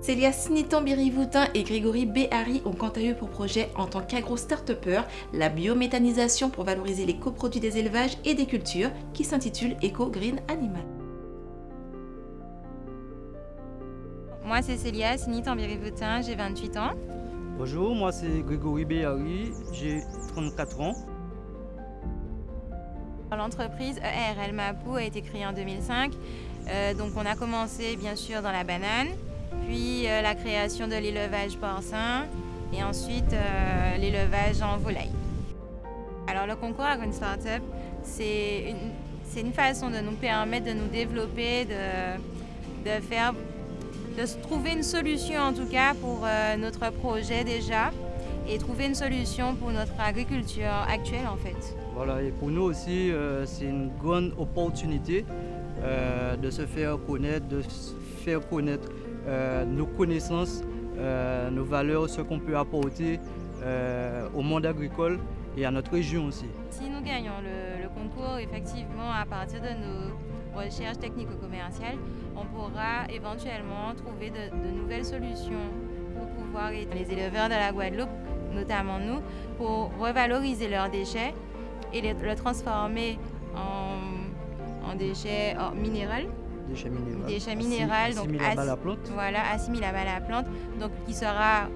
Célia Sinitan-Birivoutin et Grégory Béhari ont quant à eux pour projet, en tant quagro start la biométhanisation pour valoriser les coproduits des élevages et des cultures qui s'intitule Eco Green Animal. Moi c'est Célia Sinitan-Birivoutin, j'ai 28 ans. Bonjour, moi c'est Grégory Béhari, j'ai 34 ans. L'entreprise ERL Mapou a été créée en 2005. Euh, donc on a commencé bien sûr dans la banane, puis euh, la création de l'élevage porcin et ensuite euh, l'élevage en volaille. Alors le concours Green Startup, c'est une, une, façon de nous permettre de nous développer, de, de, faire, de trouver une solution en tout cas pour notre projet déjà et trouver une solution pour notre agriculture actuelle en fait. Voilà, et pour nous aussi, c'est une grande opportunité euh, de se faire connaître, de faire connaître euh, nos connaissances, euh, nos valeurs, ce qu'on peut apporter au monde agricole et à notre région aussi. Si nous gagnons le, concours, effectivement, à partir de nos recherches technico-commerciales, on pourra éventuellement trouver de, nouvelles solutions pour pouvoir aider les éleveurs de la Guadeloupe, notamment nous, pour revaloriser leurs déchets et les, le transformer en déchets minéraux. Déchets minéraux. Déchets minéraux. donc à la plante. Voilà, assimilables à la plante. Donc qui sera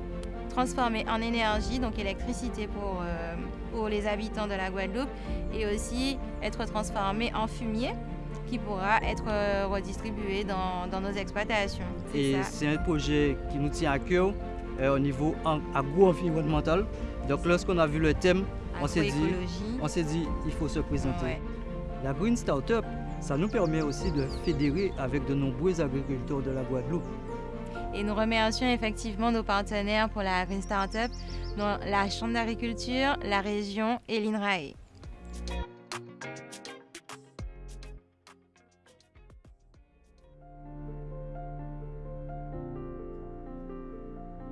transformé en énergie, donc électricité pour, euh, pour les habitants de la Guadeloupe, et aussi être transformé en fumier qui pourra être euh, redistribué dans, dans, nos exploitations. Et c'est un projet qui nous tient à cœur euh, au niveau agro-environnemental. Donc lorsqu'on a vu le thème, on s'est dit, on s'est dit, il faut se présenter. La Green Startup, ça nous permet aussi de fédérer avec de nombreux agriculteurs de la Guadeloupe. Et nous remercions effectivement nos partenaires pour la Green Startup, dont la Chambre d'agriculture, la région et l'INRAE.